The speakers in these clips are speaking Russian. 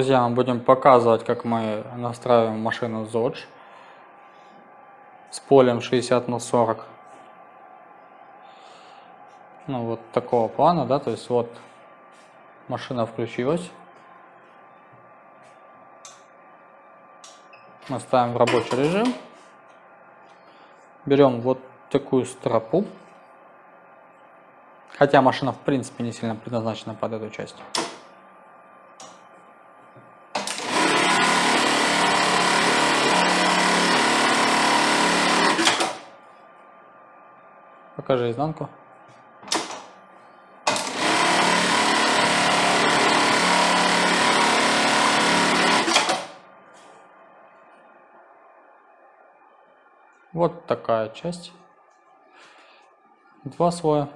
Друзья, мы будем показывать, как мы настраиваем машину Zodge с полем 60 на 40. Ну вот такого плана, да, то есть вот машина включилась. Мы ставим в рабочий режим. Берем вот такую стропу. Хотя машина в принципе не сильно предназначена под эту часть. Покажи изнанку. Вот такая часть. Два слоя.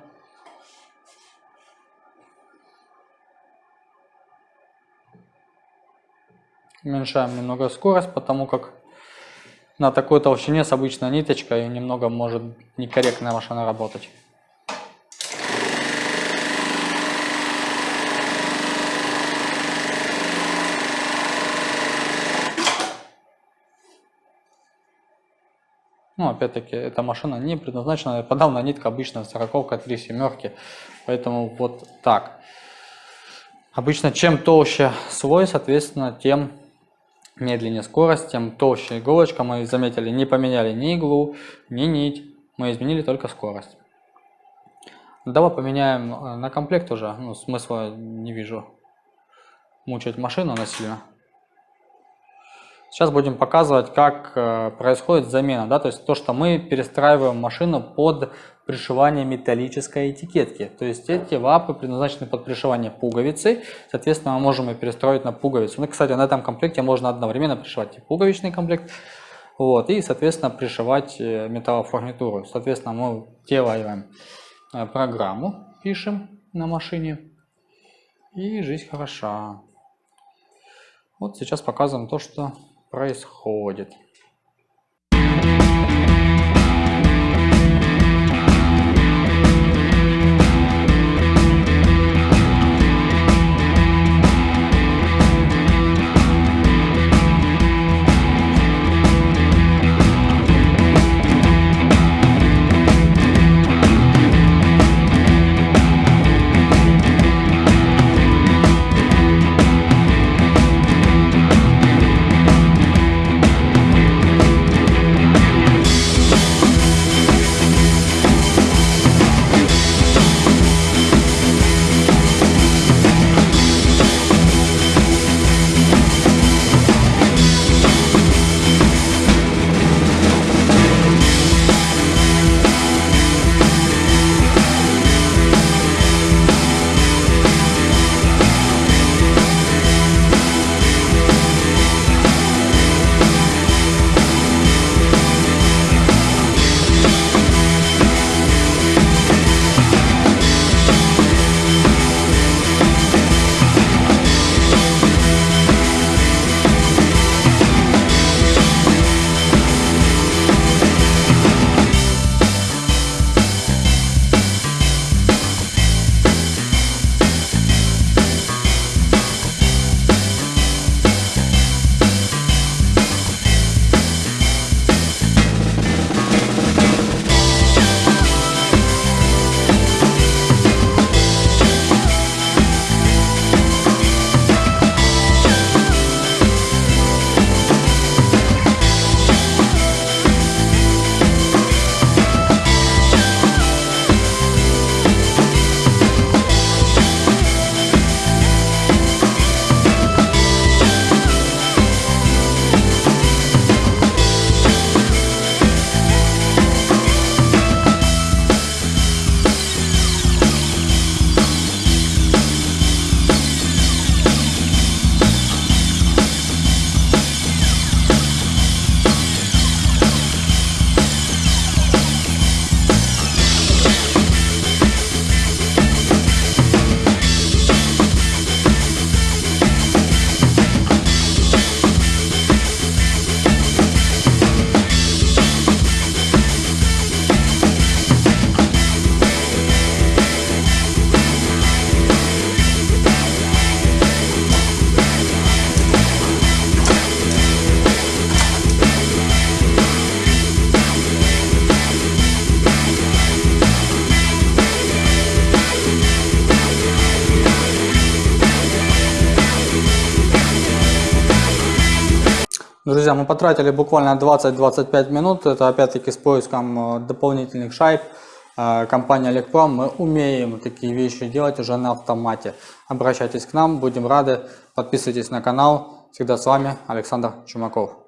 Уменьшаем немного скорость, потому как на такой толщине с обычной ниточкой немного может некорректная машина работать. Ну, опять-таки, эта машина не предназначена, подавная нитка обычно сороковка, три семерки, поэтому вот так. Обычно чем толще слой, соответственно, тем медленнее скорость, тем толще иголочка. Мы заметили, не поменяли ни иглу, ни нить, мы изменили только скорость. Давай поменяем э, на комплект уже, ну, смысла не вижу мучать машину насильно. Сейчас будем показывать, как э, происходит замена, да, то есть то, что мы перестраиваем машину под пришивание металлической этикетки. То есть эти лапы предназначены под пришивание пуговицы, соответственно мы можем ее перестроить на пуговицу. Ну, кстати, на этом комплекте можно одновременно пришивать и пуговичный комплект, вот, и, соответственно, пришивать э, металлофурнитуру. Соответственно, мы делаем э, программу, пишем на машине, и жизнь хороша. Вот сейчас показываем то, что происходит Друзья, мы потратили буквально 20-25 минут, это опять-таки с поиском э, дополнительных шайб. Э, компания Олегпром, мы умеем такие вещи делать уже на автомате. Обращайтесь к нам, будем рады, подписывайтесь на канал. Всегда с вами Александр Чумаков.